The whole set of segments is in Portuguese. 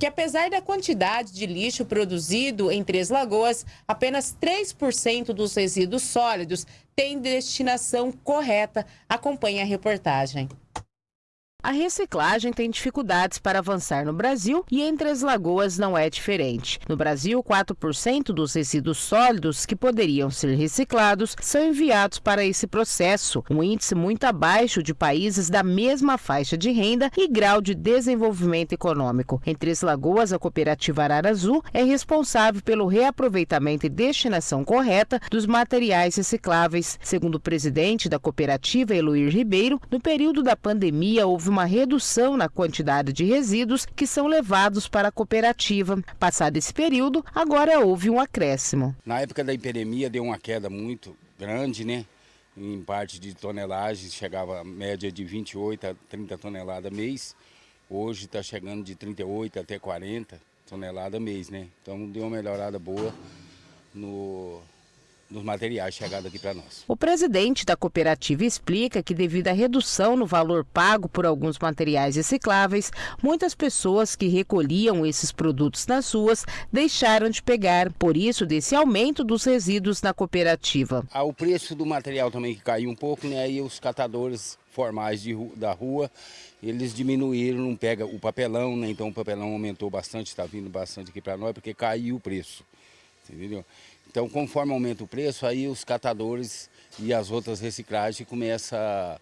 que apesar da quantidade de lixo produzido em Três Lagoas, apenas 3% dos resíduos sólidos tem destinação correta. Acompanhe a reportagem. A reciclagem tem dificuldades para avançar no Brasil e entre as lagoas não é diferente. No Brasil, 4% dos resíduos sólidos que poderiam ser reciclados são enviados para esse processo, um índice muito abaixo de países da mesma faixa de renda e grau de desenvolvimento econômico. Em Três Lagoas, a cooperativa Arara Azul é responsável pelo reaproveitamento e destinação correta dos materiais recicláveis. Segundo o presidente da cooperativa, Eloir Ribeiro, no período da pandemia houve houve uma redução na quantidade de resíduos que são levados para a cooperativa. Passado esse período, agora houve um acréscimo. Na época da epidemia deu uma queda muito grande, né? Em parte de tonelagens, chegava a média de 28 a 30 toneladas mês. Hoje está chegando de 38 até 40 toneladas mês, né? Então deu uma melhorada boa no, dos materiais chegados aqui para nós. O presidente da cooperativa explica que devido à redução no valor pago por alguns materiais recicláveis, muitas pessoas que recolhiam esses produtos nas ruas deixaram de pegar, por isso desse aumento dos resíduos na cooperativa. Ah, o preço do material também que caiu um pouco, né? Aí os catadores formais de, da rua, eles diminuíram, não pega o papelão, né? Então o papelão aumentou bastante, está vindo bastante aqui para nós, porque caiu o preço, entendeu? Então, conforme aumenta o preço, aí os catadores e as outras reciclagens começam a,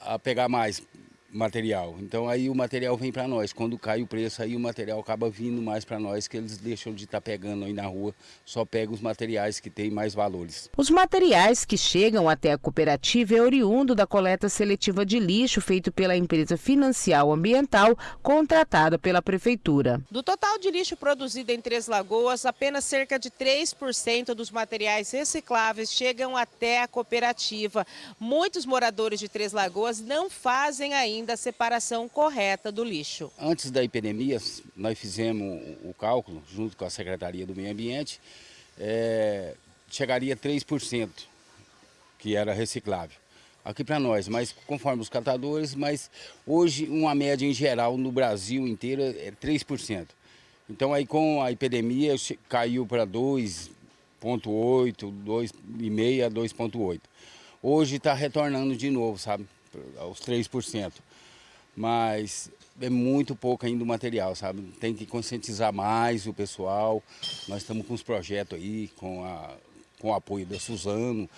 a pegar mais material. Então aí o material vem para nós. Quando cai o preço, aí o material acaba vindo mais para nós, que eles deixam de estar tá pegando aí na rua, só pegam os materiais que têm mais valores. Os materiais que chegam até a cooperativa é oriundo da coleta seletiva de lixo feito pela empresa Financial Ambiental, contratada pela prefeitura. Do total de lixo produzido em Três Lagoas, apenas cerca de 3% dos materiais recicláveis chegam até a cooperativa. Muitos moradores de Três Lagoas não fazem ainda da separação correta do lixo. Antes da epidemia, nós fizemos o cálculo, junto com a Secretaria do Meio Ambiente, é, chegaria a 3%, que era reciclável aqui para nós, mas conforme os catadores, mas hoje uma média em geral no Brasil inteiro é 3%. Então aí com a epidemia caiu para 2,8, 2,5 a 2,8. Hoje está retornando de novo, sabe, aos 3% mas é muito pouco ainda o material, sabe? Tem que conscientizar mais o pessoal. Nós estamos com os projetos aí, com, a, com o apoio da Suzano,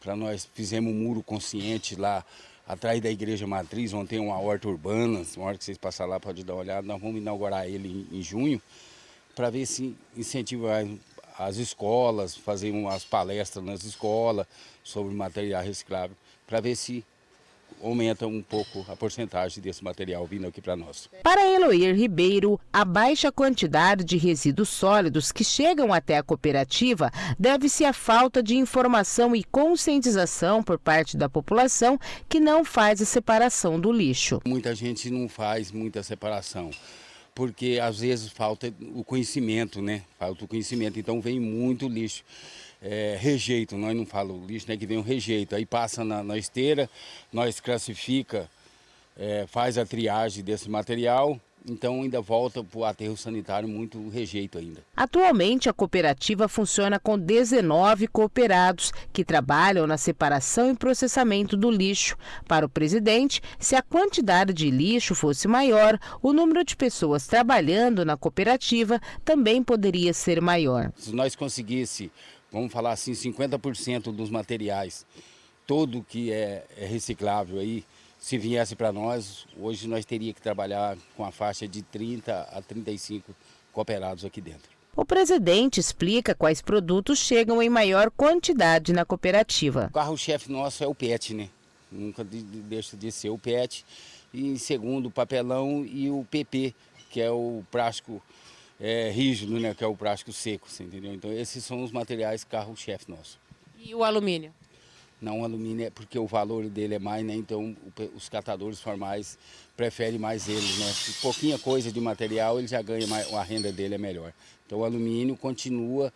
para nós fizemos um muro consciente lá atrás da Igreja Matriz, onde tem uma horta urbana, uma hora que vocês passarem lá pode dar uma olhada, nós vamos inaugurar ele em, em junho, para ver se incentiva as escolas, fazer umas palestras nas escolas sobre material reciclável, para ver se aumenta um pouco a porcentagem desse material vindo aqui para nós. Para Eloir Ribeiro, a baixa quantidade de resíduos sólidos que chegam até a cooperativa deve-se à falta de informação e conscientização por parte da população que não faz a separação do lixo. Muita gente não faz muita separação porque às vezes falta o conhecimento, né? Falta o conhecimento, então vem muito lixo é, rejeito, nós não falamos lixo, né, que vem um rejeito, aí passa na, na esteira, nós classifica, é, faz a triagem desse material, então ainda volta para o aterro sanitário muito rejeito ainda. Atualmente a cooperativa funciona com 19 cooperados que trabalham na separação e processamento do lixo. Para o presidente, se a quantidade de lixo fosse maior, o número de pessoas trabalhando na cooperativa também poderia ser maior. Se nós conseguisse vamos falar assim, 50% dos materiais, todo que é, é reciclável aí, se viesse para nós, hoje nós teríamos que trabalhar com a faixa de 30 a 35 cooperados aqui dentro. O presidente explica quais produtos chegam em maior quantidade na cooperativa. O carro-chefe nosso é o PET, né? Nunca deixa de ser o PET. E em segundo, o papelão e o PP, que é o plástico é, rígido, né, que é o plástico seco, entendeu? Então esses são os materiais carro-chefe nosso. E o alumínio? Não, o alumínio é porque o valor dele é mais, né? Então os catadores formais preferem mais eles, né? Pouquinha coisa de material ele já ganha mais, a renda dele é melhor. Então o alumínio continua,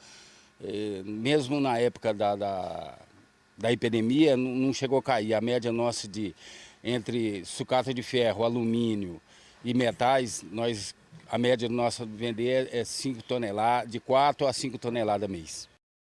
eh, mesmo na época da, da, da epidemia, não, não chegou a cair. A média nossa de entre sucata de ferro, alumínio e metais, nós A média nossa vender é 5 toneladas, de 4 a 5 toneladas mês.